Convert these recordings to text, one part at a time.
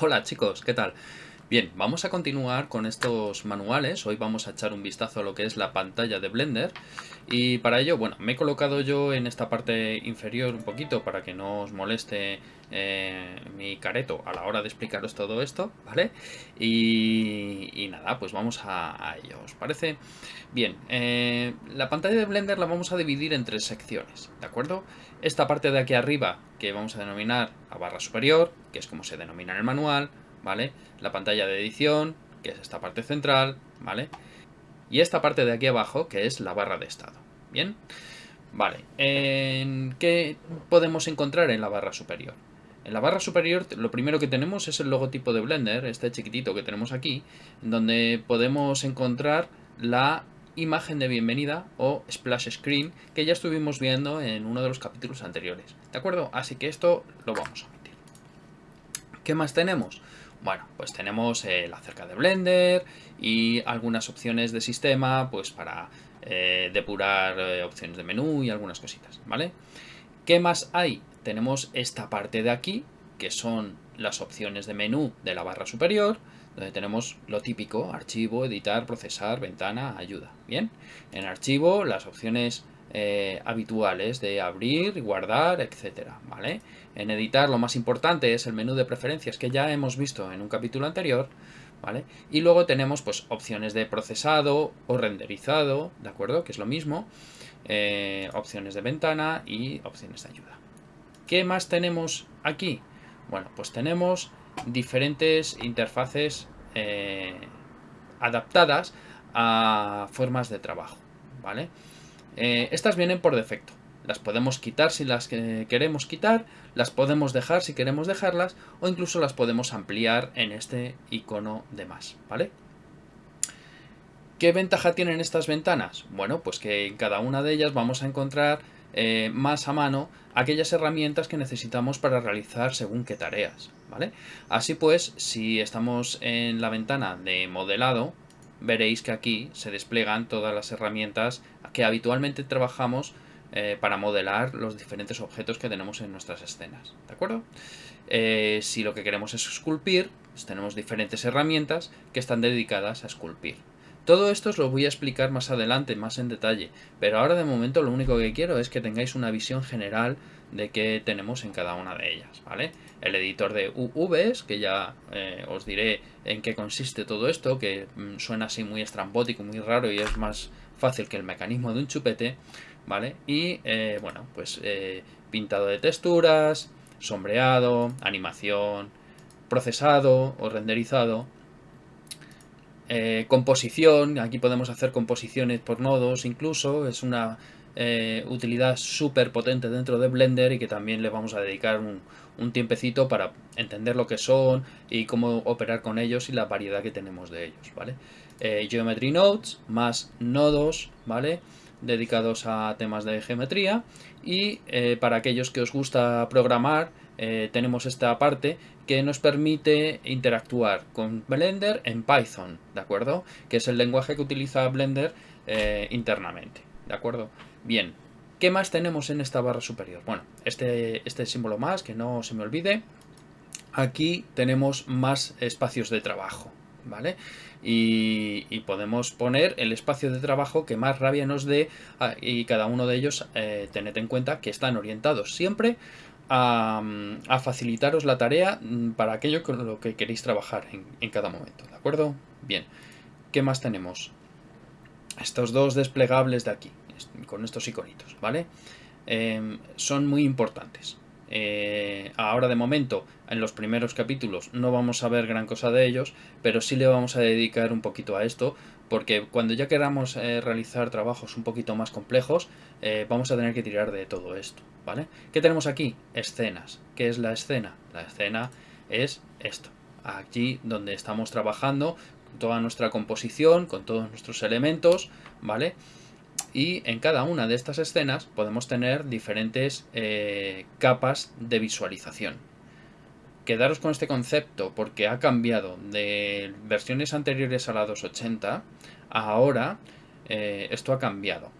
Hola chicos, ¿qué tal? Bien, vamos a continuar con estos manuales. Hoy vamos a echar un vistazo a lo que es la pantalla de Blender. Y para ello, bueno, me he colocado yo en esta parte inferior un poquito para que no os moleste eh, mi careto a la hora de explicaros todo esto, ¿vale? Y, nada, pues vamos a, ello, ¿os parece? Bien, eh, la pantalla de Blender la vamos a dividir en tres secciones, ¿de acuerdo? Esta parte de aquí arriba, que vamos a denominar la barra superior, que es como se denomina en el manual, ¿vale? La pantalla de edición, que es esta parte central, ¿vale? Y esta parte de aquí abajo, que es la barra de estado, ¿bien? Vale, ¿qué podemos encontrar en la barra superior? En la barra superior lo primero que tenemos es el logotipo de Blender, este chiquitito que tenemos aquí, donde podemos encontrar la imagen de bienvenida o splash screen que ya estuvimos viendo en uno de los capítulos anteriores. ¿De acuerdo? Así que esto lo vamos a meter. ¿Qué más tenemos? Bueno, pues tenemos eh, la cerca de Blender y algunas opciones de sistema pues para eh, depurar eh, opciones de menú y algunas cositas, ¿vale? ¿Qué más hay? Tenemos esta parte de aquí, que son las opciones de menú de la barra superior, donde tenemos lo típico, archivo, editar, procesar, ventana, ayuda, ¿bien? En archivo las opciones eh, habituales de abrir, guardar, etcétera, ¿vale? En editar lo más importante es el menú de preferencias que ya hemos visto en un capítulo anterior, ¿vale? Y luego tenemos pues opciones de procesado o renderizado, ¿de acuerdo? Que es lo mismo, eh, opciones de ventana y opciones de ayuda. ¿Qué más tenemos aquí? Bueno, pues tenemos diferentes interfaces eh, adaptadas a formas de trabajo, ¿vale? Eh, estas vienen por defecto. Las podemos quitar si las queremos quitar, las podemos dejar si queremos dejarlas o incluso las podemos ampliar en este icono de más, ¿vale? ¿Qué ventaja tienen estas ventanas? Bueno, pues que en cada una de ellas vamos a encontrar eh, más a mano aquellas herramientas que necesitamos para realizar según qué tareas, ¿vale? Así pues, si estamos en la ventana de modelado, veréis que aquí se despliegan todas las herramientas que habitualmente trabajamos eh, para modelar los diferentes objetos que tenemos en nuestras escenas, ¿de acuerdo? Eh, si lo que queremos es esculpir, pues tenemos diferentes herramientas que están dedicadas a esculpir. Todo esto os lo voy a explicar más adelante, más en detalle, pero ahora de momento lo único que quiero es que tengáis una visión general de qué tenemos en cada una de ellas, ¿vale? El editor de UVs, que ya eh, os diré en qué consiste todo esto, que mm, suena así muy estrambótico, muy raro y es más fácil que el mecanismo de un chupete, ¿vale? Y, eh, bueno, pues eh, pintado de texturas, sombreado, animación, procesado o renderizado, composición, aquí podemos hacer composiciones por nodos incluso, es una eh, utilidad súper potente dentro de Blender y que también le vamos a dedicar un, tiempecito para entender lo que son y cómo operar con ellos y la variedad que tenemos de ellos, ¿vale? Eh, Geometry Nodes más nodos, ¿vale? Dedicados a temas de geometría y eh, para aquellos que os gusta programar tenemos esta parte que nos permite interactuar con Blender en Python, ¿de acuerdo? Que es el lenguaje que utiliza Blender internamente, ¿de acuerdo? Bien, ¿qué más tenemos en esta barra superior? Bueno, este, este símbolo más, que no se me olvide. Aquí tenemos más espacios de trabajo, ¿vale? Y, podemos poner el espacio de trabajo que más rabia nos dé ah, y cada uno de ellos, eh, tened en cuenta que están orientados siempre a, facilitaros la tarea mm, para aquello con lo que queréis trabajar en, cada momento, ¿de acuerdo? Bien, ¿qué más tenemos? Estos dos desplegables de aquí con estos iconitos, ¿vale? Em, son muy importantes. Eh, ahora de momento, en los primeros capítulos, no vamos a ver gran cosa de ellos, pero sí le vamos a dedicar un poquito a esto, porque cuando ya queramos eh, realizar trabajos un poquito más complejos, eh, vamos a tener que tirar de todo esto, ¿vale? ¿Qué tenemos aquí? Escenas. ¿Qué es la escena? La escena es esto. Aquí donde estamos trabajando toda nuestra composición, con todos nuestros elementos, ¿vale? y en cada una de estas escenas podemos tener diferentes eh, capas de visualización. Quedaros con este concepto porque ha cambiado de versiones anteriores a la 280 ahora eh, esto ha cambiado.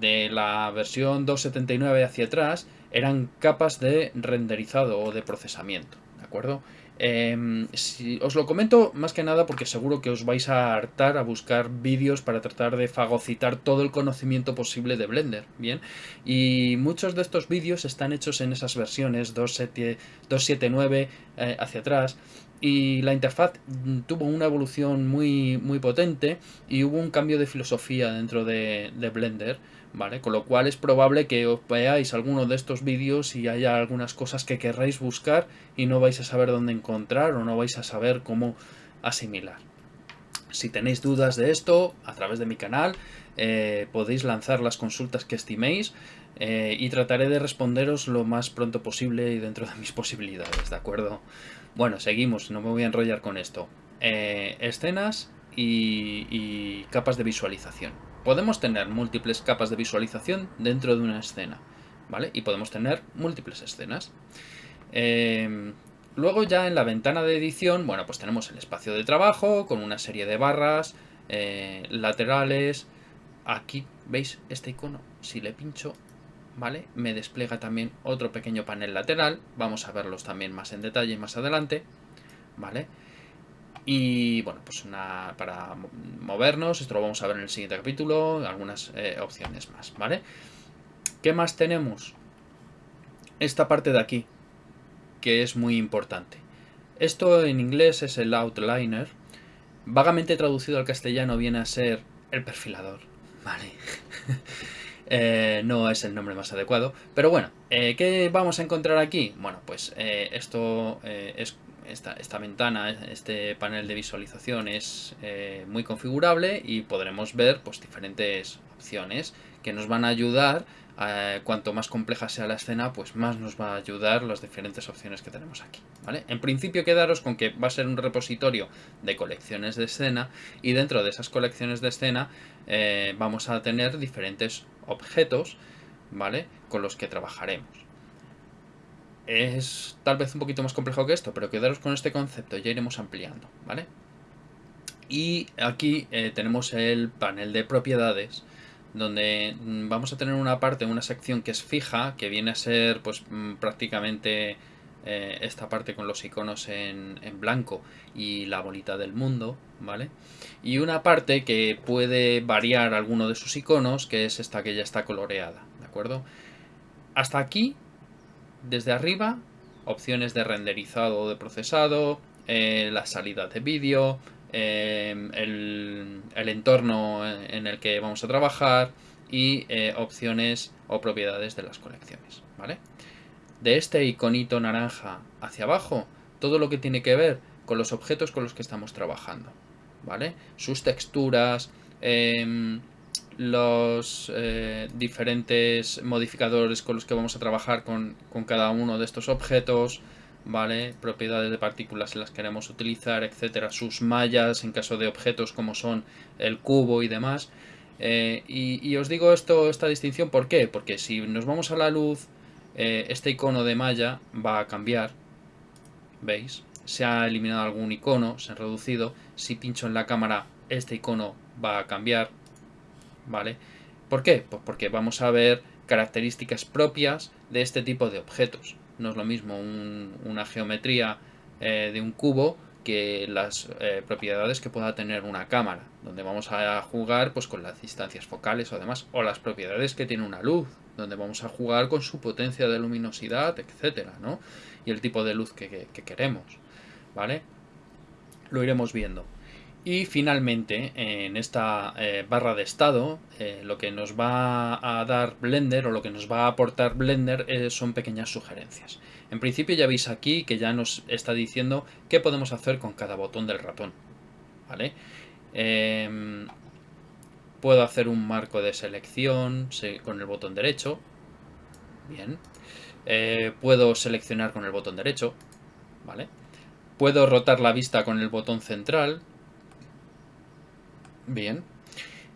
de la versión 2.79 hacia atrás eran capas de renderizado o de procesamiento, ¿de acuerdo? Em, si, os lo comento más que nada porque seguro que os vais a hartar a buscar vídeos para tratar de fagocitar todo el conocimiento posible de Blender, ¿bien? Y muchos de estos vídeos están hechos en esas versiones 2.7.9 eh, hacia atrás y la interfaz tuvo una evolución muy, muy potente y hubo un cambio de filosofía dentro de, de Blender ¿vale? Con lo cual es probable que os veáis alguno de estos vídeos y haya algunas cosas que querráis buscar y no vais a saber dónde encontrar o no vais a saber cómo asimilar. Si tenéis dudas de esto, a través de mi canal, eh, podéis lanzar las consultas que estiméis eh, y trataré de responderos lo más pronto posible y dentro de mis posibilidades, ¿de acuerdo? Bueno, seguimos, no me voy a enrollar con esto. Eh, escenas y capas de visualización podemos tener múltiples capas de visualización dentro de una escena, ¿vale? Y podemos tener múltiples escenas. Em, luego ya en la ventana de edición, bueno, pues tenemos el espacio de trabajo con una serie de barras eh, laterales. Aquí, ¿veis este icono? Si le pincho, ¿vale? Me despliega también otro pequeño panel lateral. Vamos a verlos también más en detalle más adelante, ¿vale? Y bueno, pues para movernos, esto lo vamos a ver en el siguiente capítulo, algunas eh, opciones más, ¿vale? ¿Qué más tenemos? Esta parte de aquí, que es muy importante. Esto en inglés es el outliner. Vagamente traducido al castellano viene a ser el perfilador, ¿vale? Eh, no es el nombre más adecuado. Pero bueno, eh, ¿qué vamos a encontrar aquí? Bueno, pues esto es esta, ventana, este panel de visualización es eh, muy configurable y podremos ver pues, diferentes opciones que nos van a ayudar, eh, cuanto más compleja sea la escena, pues más nos va a ayudar las diferentes opciones que tenemos aquí. ¿vale? En principio quedaros con que va a ser un repositorio de colecciones de escena y dentro de esas colecciones de escena eh, vamos a tener diferentes objetos ¿vale? con los que trabajaremos es tal vez un poquito más complejo que esto, pero quedaros con este concepto, ya iremos ampliando, ¿vale? Y aquí eh, tenemos el panel de propiedades, donde mm, vamos a tener una parte, una sección que es fija, que viene a ser pues mm, prácticamente eh, esta parte con los iconos en, en, blanco y la bolita del mundo, ¿vale? Y una parte que puede variar alguno de sus iconos, que es esta que ya está coloreada, ¿de acuerdo? Hasta aquí desde arriba, opciones de renderizado o de procesado, eh, la salida de vídeo, eh, el, entorno en el que vamos a trabajar y eh, opciones o propiedades de las colecciones. ¿vale? De este iconito naranja hacia abajo, todo lo que tiene que ver con los objetos con los que estamos trabajando. ¿vale? Sus texturas, em, los eh, diferentes modificadores con los que vamos a trabajar con, cada uno de estos objetos, ¿vale? Propiedades de partículas si las queremos utilizar, etcétera, sus mallas en caso de objetos como son el cubo y demás. Eh, y, os digo esto, esta distinción, ¿por qué? Porque si nos vamos a la luz, eh, este icono de malla va a cambiar, ¿veis? Se ha eliminado algún icono, se ha reducido. Si pincho en la cámara, este icono va a cambiar, ¿vale? ¿Por qué? Pues porque vamos a ver características propias de este tipo de objetos. No es lo mismo una geometría eh, de un cubo que las eh, propiedades que pueda tener una cámara, donde vamos a jugar pues, con las distancias focales o demás, o las propiedades que tiene una luz, donde vamos a jugar con su potencia de luminosidad, etcétera, ¿no? Y el tipo de luz que, que queremos, ¿vale? Lo iremos viendo. Y finalmente, en esta eh, barra de estado, eh, lo que nos va a dar Blender o lo que nos va a aportar Blender eh, son pequeñas sugerencias. En principio ya veis aquí que ya nos está diciendo qué podemos hacer con cada botón del ratón. ¿vale? Em, puedo hacer un marco de selección con el botón derecho. Bien. puedo seleccionar con el botón derecho. ¿vale? Puedo rotar la vista con el botón central Bien.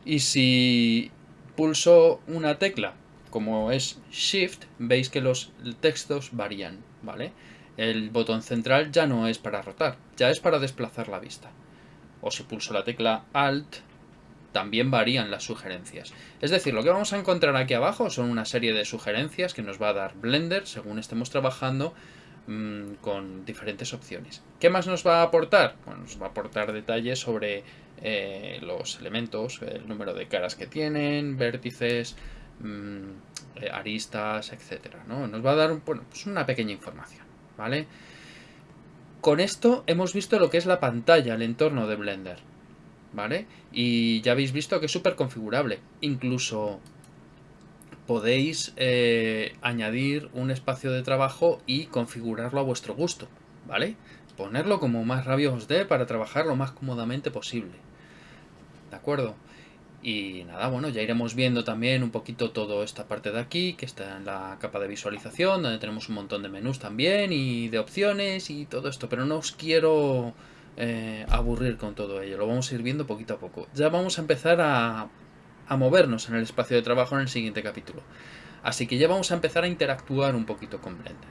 Y si pulso una tecla, como es Shift, veis que los textos varían, ¿vale? El botón central ya no es para rotar, ya es para desplazar la vista. O si pulso la tecla Alt, también varían las sugerencias. Es decir, lo que vamos a encontrar aquí abajo son una serie de sugerencias que nos va a dar Blender según estemos trabajando mm, con diferentes opciones. ¿Qué más nos va a aportar? Bueno, nos va a aportar detalles sobre eh, los elementos, el número de caras que tienen, vértices, mm, eh, aristas, etcétera. ¿no? Nos va a dar bueno, pues una pequeña información, ¿vale? Con esto hemos visto lo que es la pantalla, el entorno de Blender, ¿vale? Y ya habéis visto que es súper configurable. Incluso podéis eh, añadir un espacio de trabajo y configurarlo a vuestro gusto, ¿vale? Ponerlo como más rabia os dé para trabajar lo más cómodamente posible. ¿De acuerdo? Y nada, bueno, ya iremos viendo también un poquito toda esta parte de aquí, que está en la capa de visualización, donde tenemos un montón de menús también y de opciones y todo esto, pero no os quiero eh, aburrir con todo ello, lo vamos a ir viendo poquito a poco. Ya vamos a empezar a, a movernos en el espacio de trabajo en el siguiente capítulo. Así que ya vamos a empezar a interactuar un poquito con Blender.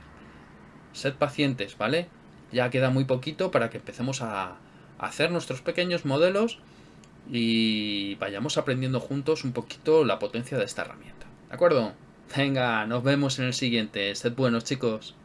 Sed pacientes, ¿vale? Ya queda muy poquito para que empecemos a hacer nuestros pequeños modelos y vayamos aprendiendo juntos un poquito la potencia de esta herramienta. ¿De acuerdo? Venga, nos vemos en el siguiente. Sed buenos chicos.